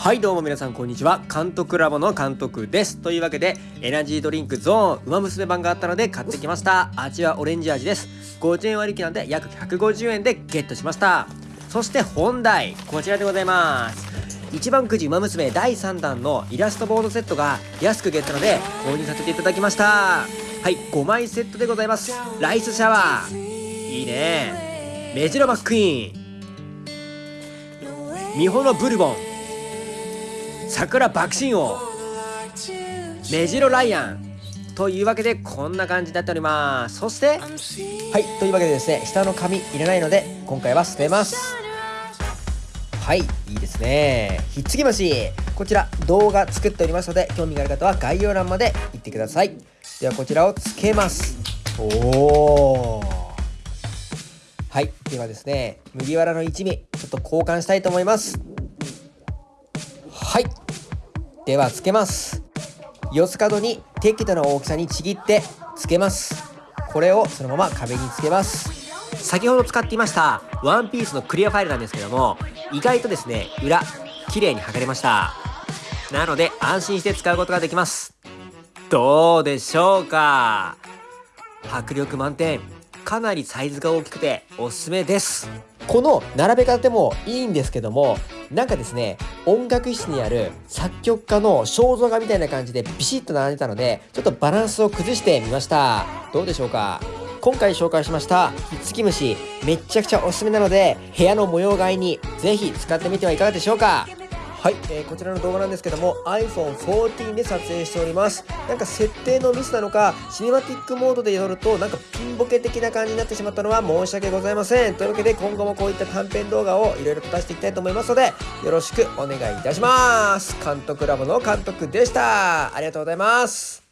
はいどうも皆さんこんにちは。監督ラボの監督です。というわけでエナジードリンクゾーンウマ娘版があったので買ってきました。味はオレンジ味です。50円割引なんで約150円でゲットしました。そして本題。こちらでございます。一番くじウマ娘第3弾のイラストボードセットが安くゲットので購入させていただきました。はい5枚セットでございます。ライスシャワー。いいね。メジロバックイーン。ミホのブルボン。桜爆心王。メジロライアン。というわけでこんな感じになっております。そしてはいというわけでですね下の紙いらないので今回は捨てます。はいいいですね。ひっつき虫こちら動画作っておりますので興味がある方は概要欄まで行ってください。ではこちらをつけます。おおはいではですね麦わらの一味ちょっと交換したいと思います。はい。ではつけます。四つ角に適度な大きさにちぎってつけます。これをそのまま壁につけます。先ほど使っていましたワンピースのクリアファイルなんですけども意外とですね裏綺麗に剥がれました。なので安心して使うことができます。どうでしょうか？迫力満点。かなりサイズが大きくておすすめです。この並べ方でもいいんですけどもなんかですね音楽室にある作曲家の肖像画みたいな感じでビシッと並んでたのでちょっとバランスを崩してみました。どうでしょうか？今回紹介しましたひっつき虫めっちゃくちゃおすすめなので部屋の模様替えにぜひ使ってみてはいかがでしょうか？はい、えー、こちらの動画なんですけども iPhone14 で撮影しております。なんか設定のミスなのかシネマティックモードで撮るとなんかピンボケ的な感じになってしまったのは申し訳ございません。というわけで今後もこういった短編動画をいろいろと出していきたいと思いますのでよろしくお願いいたします。監督ラボの監督でした。ありがとうございます。